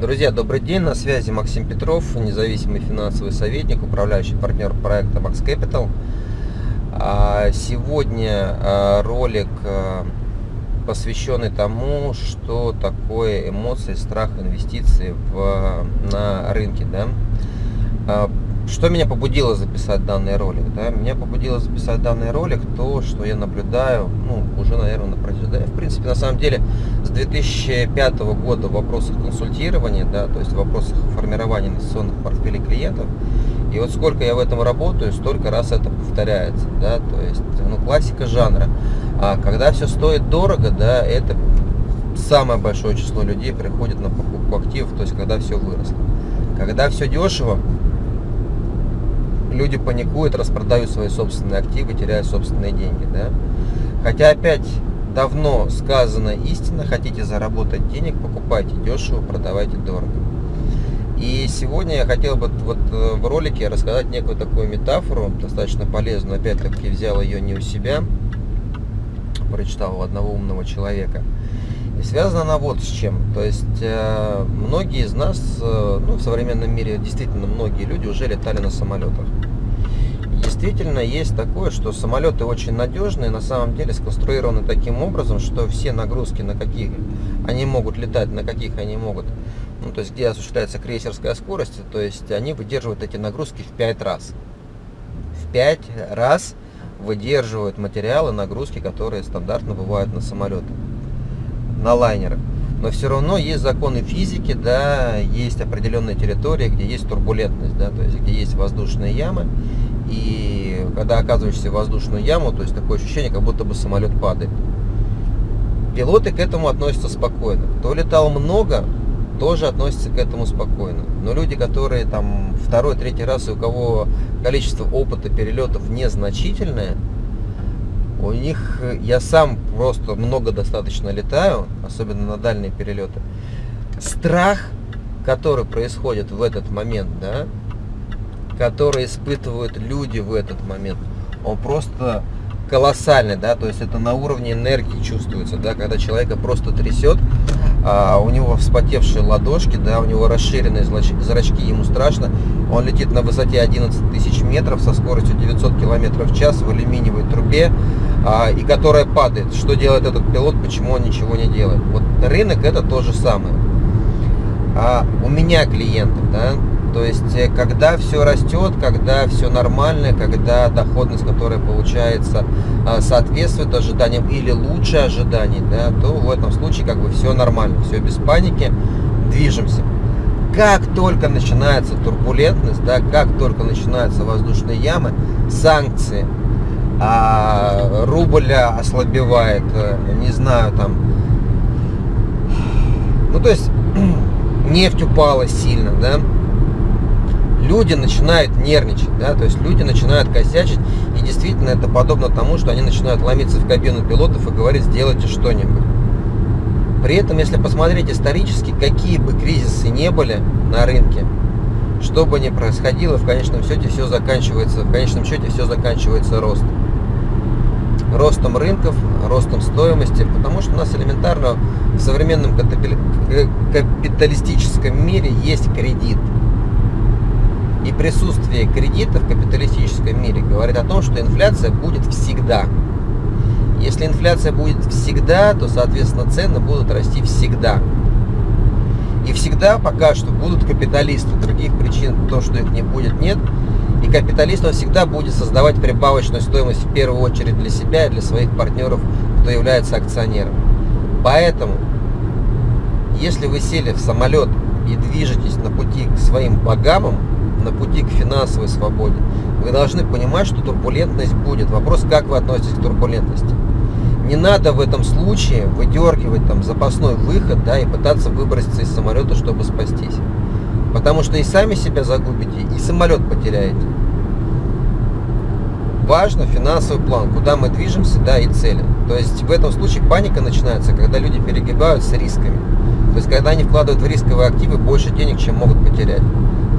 Друзья, добрый день, на связи Максим Петров, независимый финансовый советник, управляющий партнер проекта Max Capital. А, сегодня а, ролик а, посвященный тому, что такое эмоции, страх, инвестиции в, на рынке. Да? Что меня побудило записать данный ролик? Да? Меня побудило записать данный ролик то, что я наблюдаю, ну, уже, наверное, на протяжении, да, в принципе, на самом деле, с 2005 года в вопросах консультирования, да, то есть в вопросах формирования инвестиционных портфелей клиентов, и вот сколько я в этом работаю, столько раз это повторяется, да, то есть, ну, классика жанра. А когда все стоит дорого, да, это самое большое число людей приходит на покупку активов, то есть когда все выросло. Когда все дешево, люди паникуют, распродают свои собственные активы, теряют собственные деньги. Да? Хотя опять давно сказана истина, хотите заработать денег, покупайте дешево, продавайте дорого. И сегодня я хотел бы вот э, в ролике рассказать некую такую метафору, достаточно полезную, опять-таки взял ее не у себя, прочитал у одного умного человека. Связана она вот с чем. То есть э, многие из нас, э, ну в современном мире действительно многие люди уже летали на самолетах действительно есть такое, что самолеты очень надежные, на самом деле сконструированы таким образом, что все нагрузки, на каких они могут летать, на каких они могут, ну, то есть где осуществляется крейсерская скорость, то есть они выдерживают эти нагрузки в 5 раз. В 5 раз выдерживают материалы, нагрузки, которые стандартно бывают на самолеты, на лайнерах. Но все равно есть законы физики, да, есть определенные территории, где есть турбулентность, да, то есть где есть воздушные ямы, и когда оказываешься в воздушную яму, то есть такое ощущение, как будто бы самолет падает. Пилоты к этому относятся спокойно. Кто летал много, тоже относятся к этому спокойно. Но люди, которые там второй, третий раз, и у кого количество опыта перелетов незначительное, у них, я сам просто много достаточно летаю, особенно на дальние перелеты, страх, который происходит в этот момент, да, который испытывают люди в этот момент, он просто колоссальный, да, то есть это на уровне энергии чувствуется, да, когда человека просто трясет, а у него вспотевшие ладошки, да, у него расширенные зрачки, ему страшно, он летит на высоте 11 тысяч метров со скоростью 900 километров в час в алюминиевой трубе, а, и которая падает. Что делает этот пилот, почему он ничего не делает? Вот рынок это то же самое. А у меня клиенты, да, то есть, э, когда все растет, когда все нормально, когда доходность, которая получается, а, соответствует ожиданиям или лучше ожиданий, да, то в этом случае как бы все нормально, все без паники, движемся. Как только начинается турбулентность, да, как только начинаются воздушные ямы, санкции, а, рубль ослабевает, э, не знаю, там, ну то есть нефть упала сильно, да, люди начинают нервничать, да, то есть люди начинают косячить, и действительно это подобно тому, что они начинают ломиться в кабину пилотов и говорить, сделайте что-нибудь. При этом, если посмотреть исторически, какие бы кризисы не были на рынке, что бы ни происходило, в конечном счете все заканчивается, в конечном счете все заканчивается ростом. Ростом рынков, ростом стоимости, потому что у нас элементарно в современном капиталистическом мире есть кредит. И присутствие кредита в капиталистическом мире говорит о том, что инфляция будет всегда. Если инфляция будет всегда, то, соответственно, цены будут расти всегда. И всегда пока что будут капиталисты. Других причин, то, что их не будет, нет. Капиталист он всегда будет создавать прибавочную стоимость в первую очередь для себя и для своих партнеров, кто является акционером. Поэтому, если вы сели в самолет и движетесь на пути к своим богамам, на пути к финансовой свободе, вы должны понимать, что турбулентность будет. Вопрос, как вы относитесь к турбулентности. Не надо в этом случае выдергивать там запасной выход, да, и пытаться выброситься из самолета, чтобы спастись. Потому что и сами себя загубите, и самолет потеряете. Важно финансовый план, куда мы движемся, да, и цели. То есть в этом случае паника начинается, когда люди перегибают с рисками. То есть когда они вкладывают в рисковые активы больше денег, чем могут потерять.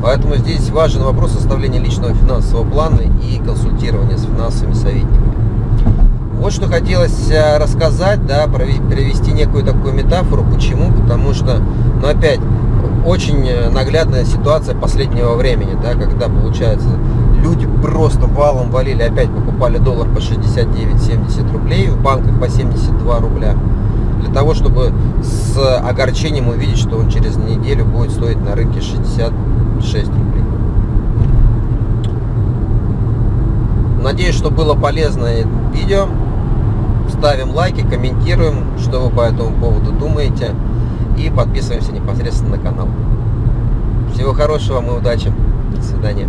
Поэтому здесь важен вопрос составления личного финансового плана и консультирования с финансовыми советниками. Вот что хотелось э, рассказать, да, привести некую такую метафору. Почему? Потому что, ну опять, очень наглядная ситуация последнего времени, да, когда, получается, люди просто валом валили, опять покупали доллар по 69-70 рублей, в банках по 72 рубля, для того, чтобы с огорчением увидеть, что он через неделю будет стоить на рынке 66 рублей. Надеюсь, что было полезное видео. Ставим лайки, комментируем, что вы по этому поводу думаете. И подписываемся непосредственно на канал. Всего хорошего и удачи. До свидания.